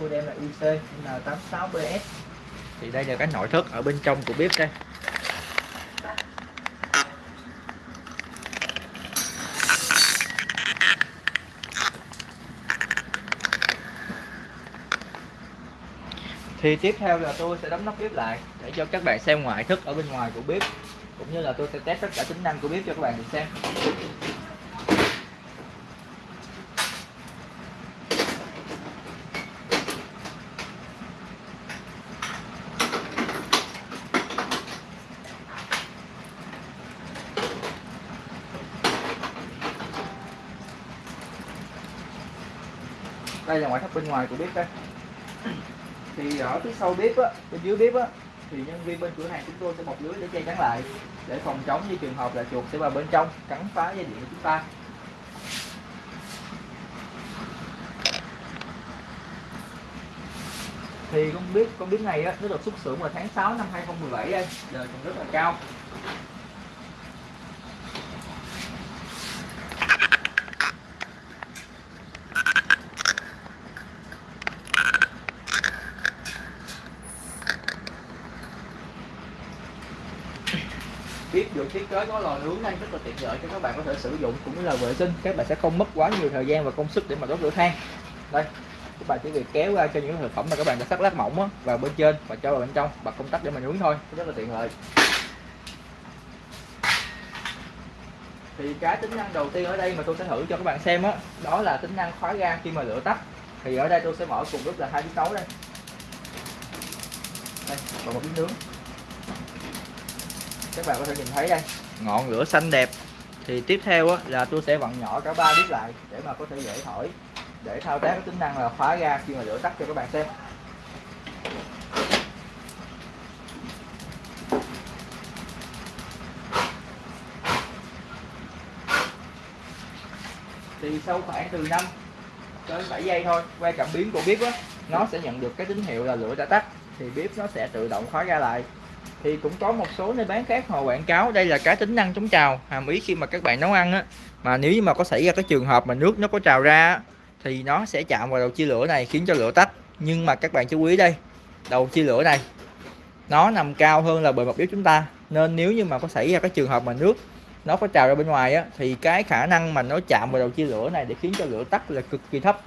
model là ic N86BS thì đây là cái nội thất ở bên trong của bếp đây. Thì tiếp theo là tôi sẽ đóng nắp bếp lại để cho các bạn xem ngoại thất ở bên ngoài của bếp, cũng như là tôi sẽ test tất cả tính năng của bếp cho các bạn được xem. Đây là ngoại thất bên ngoài của bếp đây. Thì ở phía sau bếp á, bên dưới bếp á, thì nhân viên bên cửa hàng chúng tôi sẽ bọc lưới để che chắn lại, để phòng chống như trường hợp là chuột sẽ vào bên trong, cắn phá dây điện của chúng ta. Thì con bếp con bếp này á, nó được xuất xưởng vào tháng 6 năm 2017 đây đời còn rất là cao. Biết được thiết kế có lò nướng nên rất là tiện lợi cho các bạn có thể sử dụng cũng như là vệ sinh. Các bạn sẽ không mất quá nhiều thời gian và công sức để mà đốt lửa than. Đây các bạn chỉ việc kéo ra cho những thực phẩm mà các bạn đã sắc lát mỏng á, vào bên trên và cho vào bên trong bật công tắc để mà nướng thôi. Rất là tiện lợi. Thì cái tính năng đầu tiên ở đây mà tôi sẽ thử cho các bạn xem á đó, đó là tính năng khóa ga khi mà lửa tắt. Thì ở đây tôi sẽ mở cùng lúc là hai chiếc nấu đây. Đây và một miếng nướng các bạn có thể nhìn thấy đây ngọn lửa xanh đẹp. Thì tiếp theo á, là tôi sẽ vặn nhỏ cả ba bếp lại để mà có thể dễ thổi để thao tác cái tính năng là khóa ga khi mà lửa tắt cho các bạn xem. Thì sau khoảng từ 5 tới 7 giây thôi quay cảm biến của bếp á nó sẽ nhận được cái tín hiệu là lửa đã tắt. Thì bếp nó sẽ tự động khóa ga lại thì cũng có một số nơi bán khác họ quảng cáo đây là cái tính năng chống trào hàm ý khi mà các bạn nấu ăn á. Mà nếu như mà có xảy ra cái trường hợp mà nước nó có trào ra thì nó sẽ chạm vào đầu chia lửa này khiến cho lửa tắt. Nhưng mà các bạn chú ý đây đầu chia lửa này nó nằm cao hơn là bề mặt bếp chúng ta. Nên nếu như mà có xảy ra cái trường hợp mà nước nó có trào ra bên ngoài á thì cái khả năng mà nó chạm vào đầu chia lửa này để khiến cho lửa tắt là cực kỳ thấp.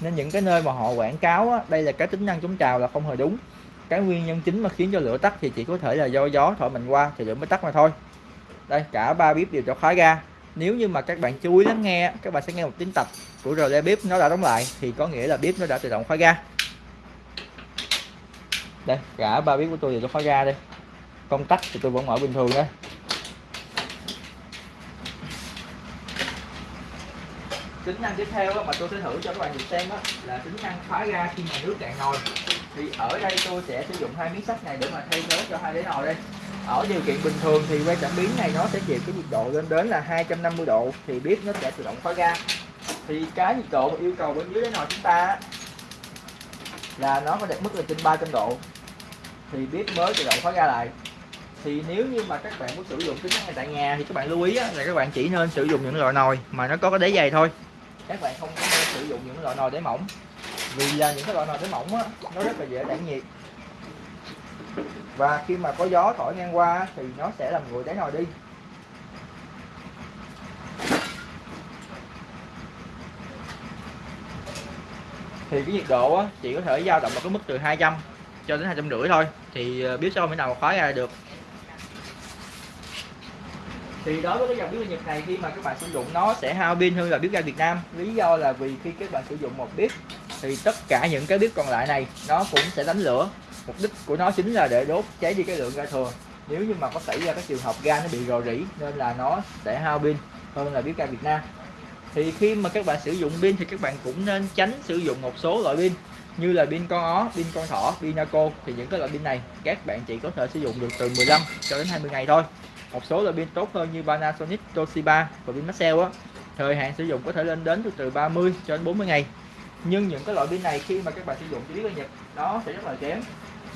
Nên những cái nơi mà họ quảng cáo á, đây là cái tính năng chống trào là không hề đúng cái nguyên nhân chính mà khiến cho lửa tắt thì chỉ có thể là do gió thổi mạnh qua thì lửa mới tắt mà thôi. Đây, cả ba bếp đều cho khóa ga. Nếu như mà các bạn chú ý lắng nghe, các bạn sẽ nghe một tiếng tập của rờ bếp nó đã đóng lại, thì có nghĩa là bếp nó đã tự động khóa ga. Đây, cả ba bếp của tôi đều cho khóa ga đây. Công tắc thì tôi vẫn mở bình thường đây. Tính năng tiếp theo mà tôi sẽ thử cho các bạn được xem đó là tính năng khóa ga khi mà nước cạn nồi. Thì ở đây tôi sẽ sử dụng hai miếng sắt này để mà thay thế cho hai đế nồi đây. Ở điều kiện bình thường thì que cảm biến này nó sẽ chịu cái nhiệt độ lên đến là 250 độ, thì bếp nó sẽ tự động khóa ga thì cái nhiệt độ mà yêu cầu bên dưới đáy nồi chúng ta là nó phải đạt mức là trên 300 độ, thì bếp mới tự động khóa ga lại. Thì nếu như mà các bạn muốn sử dụng tính năng này tại nhà thì các bạn lưu ý là các bạn chỉ nên sử dụng những loại nồi mà nó có cái đáy dày thôi các bạn không có nên sử dụng những loại nồi đáy mỏng. Vì là những cái loại nồi đáy mỏng á nó rất là dễ tản nhiệt. Và khi mà có gió thổi ngang qua thì nó sẽ làm nguội đáy nồi đi. Thì cái nhiệt độ á, chỉ có thể dao động ở cái mức từ 200 cho đến hai trăm rưỡi thôi. Thì ờ, biết sao mới nào mà khóa ra được thì đối với cái dòng bếp ga Nhật này khi mà các bạn sử dụng nó sẽ hao pin hơn là bếp ga Việt Nam. Lý do là vì khi các bạn sử dụng một bếp thì tất cả những cái bếp còn lại này nó cũng sẽ đánh lửa. Mục đích của nó chính là để đốt cháy đi cái lượng ga thừa. Nếu như mà có xảy ra các trường hợp ga nó bị rò rỉ nên là nó sẽ hao pin hơn là bếp ga Việt Nam. Thì khi mà các bạn sử dụng pin thì các bạn cũng nên tránh sử dụng một số loại pin như là pin con ó, pin con thỏ, pin naco. Thì những cái loại pin này các bạn chỉ có thể sử dụng được từ 15 cho đến 20 ngày thôi một số loại pin tốt hơn như Panasonic, Toshiba và pin Maxell á. Thời hạn sử dụng có thể lên đến từ từ 30 cho đến 40 ngày. Nhưng những cái loại pin này khi mà các bạn sử dụng chỉ biết Nhật nó sẽ rất là kém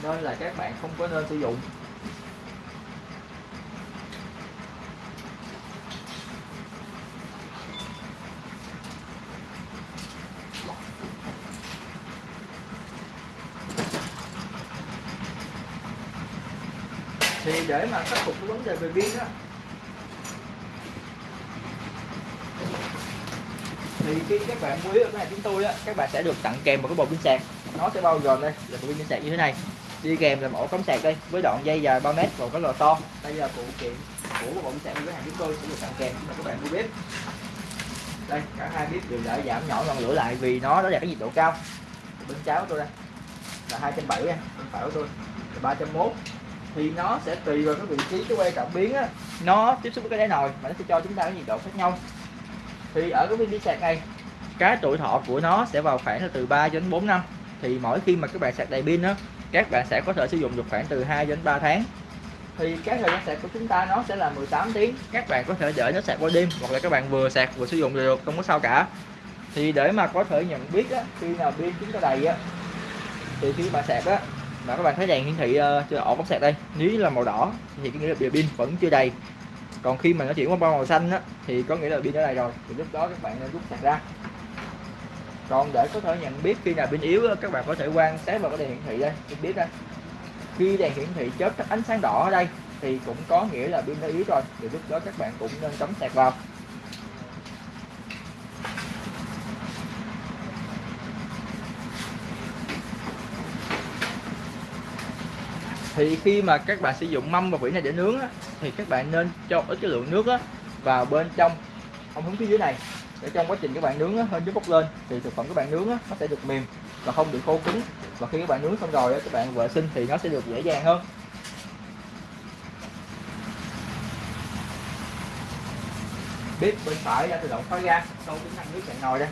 nên là các bạn không có nên sử dụng thì để mà khắc phục cái vấn đề về pin á thì khi các bạn mua ở này hàng chúng tôi á, các bạn sẽ được tặng kèm một cái bộ pin sạc. Nó sẽ bao gồm đây, là bộ pin sạc như thế này. Đi kèm là ổ cắm sạc đây, với đoạn dây dài 3 mét và cái lò to. Đây là phụ kiện của bộ pin sạc của cửa hàng chúng tôi sẽ được tặng kèm cho các bạn mua bếp. Đây, cả hai bếp đều đã giảm nhỏ ngọn lửa lại vì nó đã đạt cái nhiệt độ cao. Bên cháo của tôi đây, là 270 nha bên phải của tôi là 301 thì nó sẽ tùy vào cái vị trí cái quay cảm biến á. Nó tiếp xúc với cái đáy nồi mà nó sẽ cho chúng ta cái nhiệt độ khác nhau. Thì ở cái viên đi sạc này cái tuổi thọ của nó sẽ vào khoảng là từ 3 đến 4 năm. Thì mỗi khi mà các bạn sạc đầy pin á các bạn sẽ có thể sử dụng được khoảng từ 2 đến 3 tháng. Thì cái thời gian sạc của chúng ta nó sẽ là 18 tiếng. Các bạn có thể để nó sạc qua đêm hoặc là các bạn vừa sạc vừa sử dụng được không có sao cả. Thì để mà có thể nhận biết á, khi nào pin chúng ta đầy á thì khi bạn sạc á và các bạn thấy đèn hiển thị ờ, uh, ổ bóng sạc đây. Nếu là màu đỏ thì có nghĩa là pin vẫn chưa đầy. Còn khi mà nó chuyển qua màu xanh á thì có nghĩa là pin đã đầy rồi. Thì lúc đó các bạn nên rút sạc ra. Còn để có thể nhận biết khi nào pin yếu các bạn có thể quan sát vào cái đèn hiển thị đây. Tôi biết đây. Khi đèn hiển thị chớp các ánh sáng đỏ ở đây thì cũng có nghĩa là pin đã yếu rồi. Thì lúc đó các bạn cũng nên cắm sạc vào. Thì khi mà các bạn sử dụng mâm và vỉ này để nướng á, thì các bạn nên cho ít cái lượng nước á, vào bên trong ống hướng phía dưới này. Để trong quá trình các bạn nướng á, hơi nước bốc lên thì thực phẩm các bạn nướng á, nó sẽ được mềm và không bị khô cứng. Và khi các bạn nướng xong rồi á, các bạn vệ sinh thì nó sẽ được dễ dàng hơn. Bếp bên phải đã tự động khóa ga sau tính năng nước cạn nồi đây.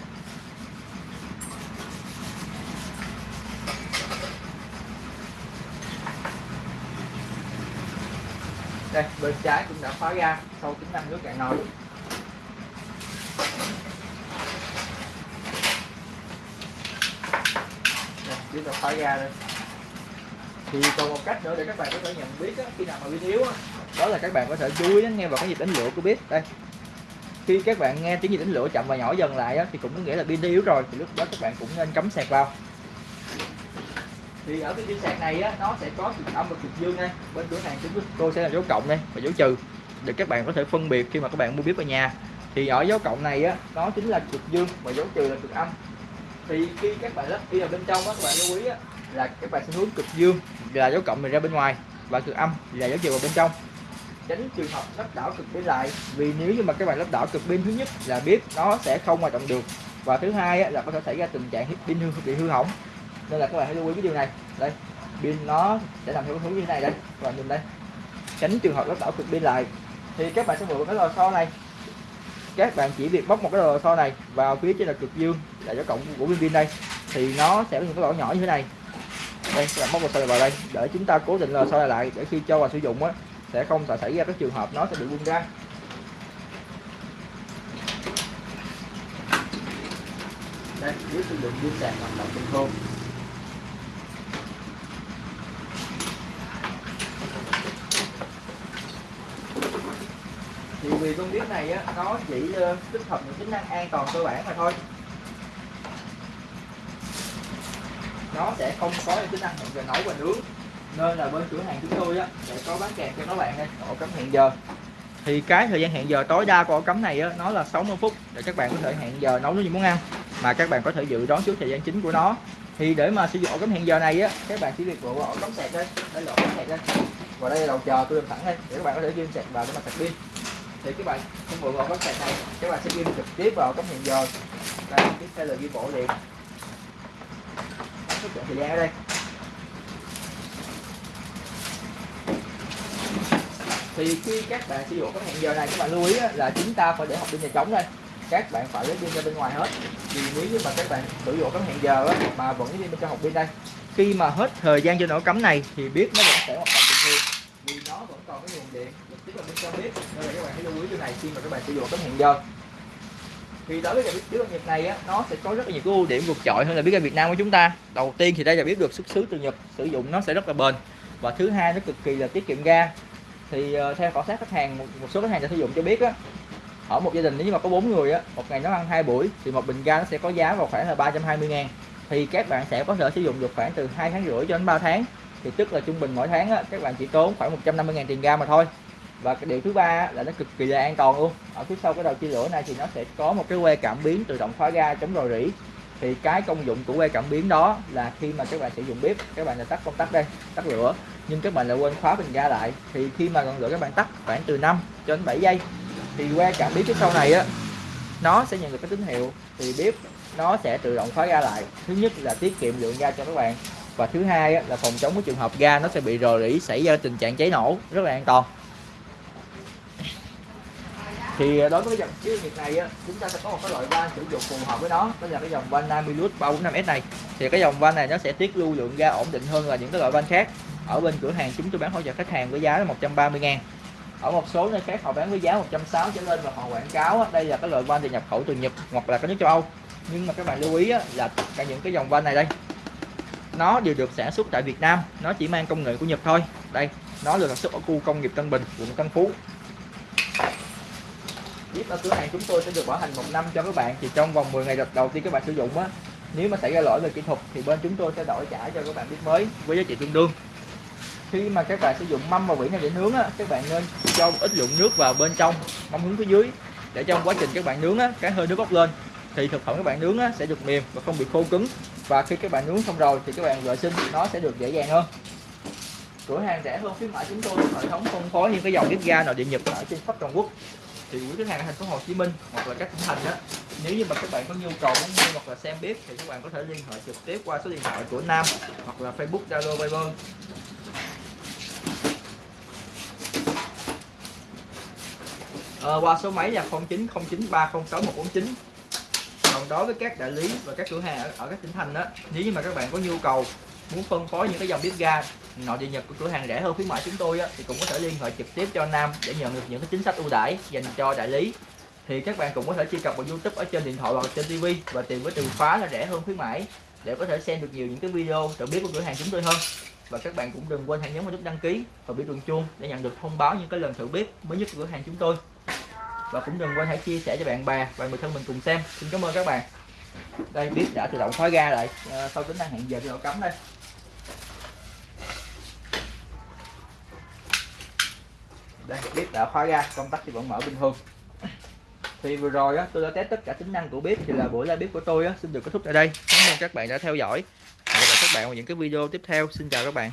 Đây bên trái cũng đã khóa ra sau tính năng nước cạn nồi. Chúng ta khóa ra đây. Thì còn một cách nữa để các bạn có thể nhận biết á, khi nào mà pin yếu á, đó là các bạn có thể chú ý nghe vào cái nhịp đánh lửa của bếp đây. Khi các bạn nghe tiếng nhịp đánh lửa chậm và nhỏ dần lại á, thì cũng có nghĩa là pin yếu rồi thì lúc đó các bạn cũng nên cắm sạc vào thì ở cái pin sạc này á, nó sẽ có cực âm và cực dương đây bên cửa hàng chúng tôi sẽ là dấu cộng đây và dấu trừ. Để các bạn có thể phân biệt khi mà các bạn mua bếp ở nhà. Thì ở dấu cộng này á nó chính là cực dương và dấu trừ là cực âm. Thì khi các bạn lắp pin ở bên trong á các bạn lưu ý á, là các bạn sẽ hướng cực dương là dấu cộng này ra bên ngoài và cực âm là dấu trừ vào bên trong. Tránh trường hợp lắp đảo cực bên lại vì nếu như mà các bạn lắp đảo cực pin thứ nhất là bếp nó sẽ không hoạt động được và thứ hai á, là có thể xảy ra tình trạng pin hư bị hư hỏng nên là các bạn hãy lưu ý cái điều này. Đây, pin nó sẽ nằm theo hướng như thế này đây. Các bạn nhìn đây. Tránh trường hợp nó đảo cực pin lại. Thì các bạn sẽ mượn cái lò xo này. Các bạn chỉ việc bóc một cái lò xo này vào phía trên là cực dương là cái cộng của pin pin đây. Thì nó sẽ có những cái lỗ nhỏ như thế này. Đây, các bạn bóc lò xo vào đây. Để chúng ta cố định lò xo lại để khi cho vào sử dụng á, sẽ không xảy ra các trường hợp nó sẽ bị bung ra. Đây, dưới sử dụng pin sạc hoạt động bình thường thì con bếp này á, nó chỉ ờ, tích hợp những tính năng an toàn cơ bản mà thôi. Nó sẽ không có những tính năng hẹn giờ nấu và nướng. Nên là bên cửa hàng chúng tôi á, sẽ có bán kèm cho các bạn đây ổ cắm hẹn giờ. Thì cái thời gian hẹn giờ tối đa của ổ cắm này á, nó là 60 phút để các bạn có thể hẹn giờ nấu những món ăn, mà các bạn có thể dự đoán trước thời gian chính của nó. Thì để mà sử dụng ổ cắm hẹn giờ này á, các bạn chỉ việc bộ ổ cắm sạc đây đây là ổ cắm sạc đây và đây là đầu chờ tôi làm sẵn đây, để các bạn có thể ghi sạc vào để mà sạc pin thì các bạn không bộ ổ các sạc này các bạn sẽ ghi trực tiếp vào cắm hẹn giờ đây, tiếp theo là ghi bộ liền. Xuất thời gian ở đây. Thì khi các bạn sử dụng cái hẹn giờ này, các bạn lưu ý là chúng ta phải để học pin nhà trống đây. Các bạn phải lấy pin ra bên ngoài hết. Vì nếu như mà các bạn sử dụng cái hẹn giờ mà vẫn lấy pin bên trong học pin đây. Khi mà hết thời gian cho nổ cắm này, thì biết nó vẫn sẽ hoạt động bình thường vì nó vẫn còn cái nguồn là bên trong bếp nên là các bạn hãy lưu ý điều này khi mà các bạn sử dụng tấm hẹn giờ thì đối với cái bếp ga Nhật này á, nó sẽ có rất là nhiều cái ưu điểm vượt trội hơn là bếp ga Việt Nam của chúng ta. Đầu tiên thì đây là bếp được xuất xứ từ Nhật sử dụng nó sẽ rất là bền. Và thứ hai nó cực kỳ là tiết kiệm ga. Thì uh, theo khảo sát khách hàng một, một số khách hàng đã sử dụng cho biết á ở một gia đình nếu như mà có bốn người á một ngày nó ăn hai buổi thì một bình ga nó sẽ có giá vào khoảng là 320 ngàn. Thì các bạn sẽ có thể sử dụng được khoảng từ hai tháng rưỡi cho đến 3 tháng. Thì tức là trung bình mỗi tháng á, các bạn chỉ tốn khoảng 150.000 tiền ga mà thôi và cái điều thứ ba là nó cực kỳ là an toàn luôn. Ở phía sau cái đầu chia lửa này thì nó sẽ có một cái que cảm biến tự động khóa ga chống rò rỉ. Thì cái công dụng của que cảm biến đó là khi mà các bạn sử dụng bếp các bạn là tắt công tắc đây tắt lửa. Nhưng các bạn lại quên khóa bình ga lại. Thì khi mà ngọn lửa các bạn tắt khoảng từ 5 cho đến 7 giây thì que cảm biến phía sau này á nó sẽ nhận được cái tín hiệu. Thì bếp nó sẽ tự động khóa ga lại. Thứ nhất là tiết kiệm lượng ga cho các bạn. Và thứ hai á, là phòng chống cái trường hợp ga nó sẽ bị rò rỉ xảy ra tình trạng cháy nổ. Rất là an toàn thì ờ, đối với cái dòng chiếu nhiệt này á, chúng ta sẽ có một cái loại van sử dụng phù hợp với nó. Đó là cái dòng van Namilus 345S này. Thì cái dòng van này nó sẽ tiết lưu lượng ga ổn định hơn là những cái loại van khác. Ở bên cửa hàng chúng tôi bán hỗ trợ khách hàng với giá là 130 ngàn. Ở một số nơi khác họ bán với giá 160 trở lên và họ quảng cáo á, đây là cái loại van thì nhập khẩu từ Nhật hoặc là các nước châu Âu. Nhưng mà các bạn lưu ý á, là tất cả những cái dòng van này đây nó đều được sản xuất tại Việt Nam. Nó chỉ mang công nghệ của Nhật thôi. Đây nó được sản xuất ở khu công nghiệp Tân Bình quận Tân Phú bếp ở cửa hàng chúng tôi sẽ được bảo hành một năm cho các bạn. Thì trong vòng 10 ngày đầu tiên các bạn sử dụng á nếu mà xảy ra lỗi về kỹ thuật thì bên chúng tôi sẽ đổi trả cho các bạn biết mới với giá trị tương đương. Khi mà các bạn sử dụng mâm và vỉ này để nướng á các bạn nên cho ít lượng nước vào bên trong mâm hướng phía dưới để trong quá trình các bạn nướng á cái hơi nước bốc lên thì thực phẩm các bạn nướng á, sẽ được mềm và không bị khô cứng. Và khi các bạn nướng xong rồi thì các bạn vệ sinh nó sẽ được dễ dàng hơn. Cửa hàng rẻ hơn khuyến mãi chúng tôi hệ thống phân phối những cái dòng bếp ga nội địa nhật ở trên khắp toàn quốc thì quý khách hàng ở thành phố Hồ Chí Minh hoặc là các tỉnh thành đó nếu như mà các bạn có nhu cầu muốn mua hoặc là xem bếp thì các bạn có thể liên hệ trực tiếp qua số điện thoại của Nam hoặc là Facebook Zalo Viber. À, qua số máy là 0909306149 còn đối với các đại lý và các cửa hàng ở, ở các tỉnh thành đó nếu như mà các bạn có nhu cầu muốn phân phối những cái dòng bếp ga nội địa nhật của cửa hàng rẻ hơn khuyến mãi chúng tôi á, thì cũng có thể liên hệ trực tiếp cho Nam để nhận được những cái chính sách ưu đãi dành cho đại lý. Thì các bạn cũng có thể truy cập vào YouTube ở trên điện thoại hoặc trên TV và tìm với từ khóa là rẻ hơn khuyến mãi để có thể xem được nhiều những cái video tự biết của cửa hàng chúng tôi hơn. Và các bạn cũng đừng quên hãy nhấn vào nút đăng ký và biểu tượng chuông để nhận được thông báo những cái lần thử bếp mới nhất của cửa hàng chúng tôi. Và cũng đừng quên hãy chia sẻ cho bạn bè và người thân mình cùng xem. Xin cảm ơn các bạn. Đây bếp đã tự động khóa ga lại à, sau tính năng hẹn giờ thì độ cấm đây. Đây bếp đã khóa ra công tắc thì vẫn mở bình thường. Thì vừa rồi á, tôi đã test tất cả tính năng của bếp thì là buổi live bếp của tôi á, xin được kết thúc tại đây. Cảm ơn các bạn đã theo dõi. Hẹn gặp lại các bạn vào những cái video tiếp theo. Xin chào các bạn.